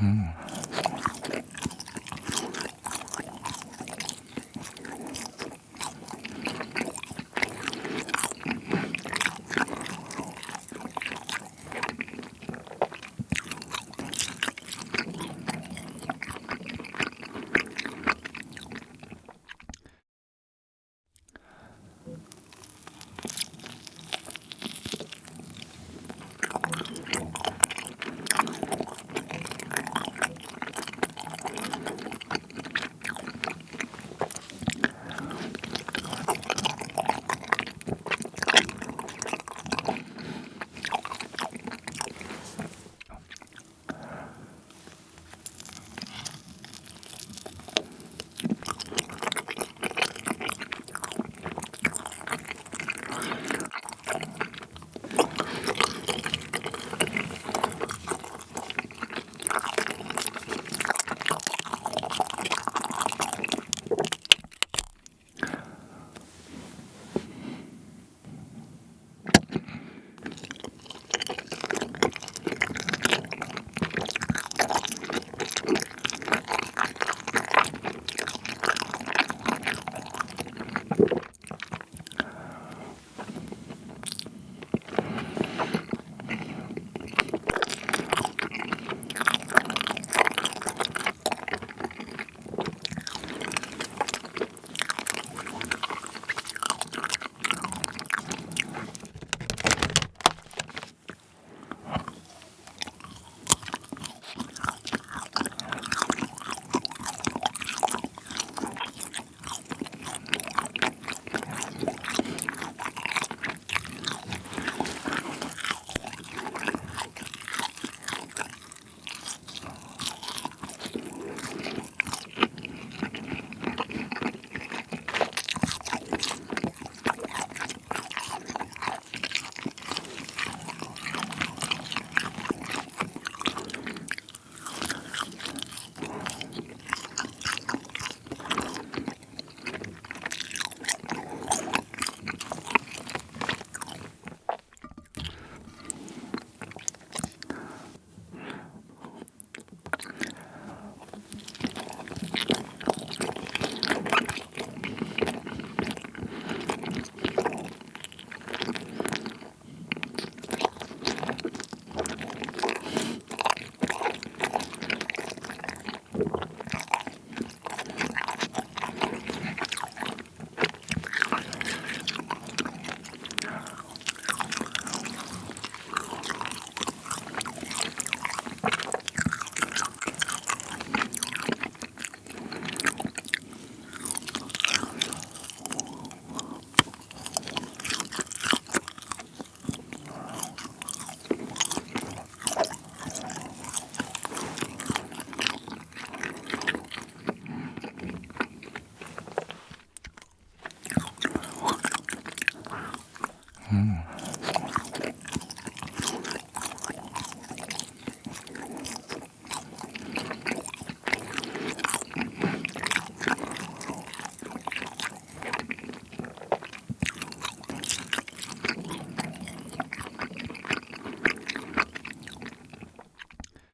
Mm.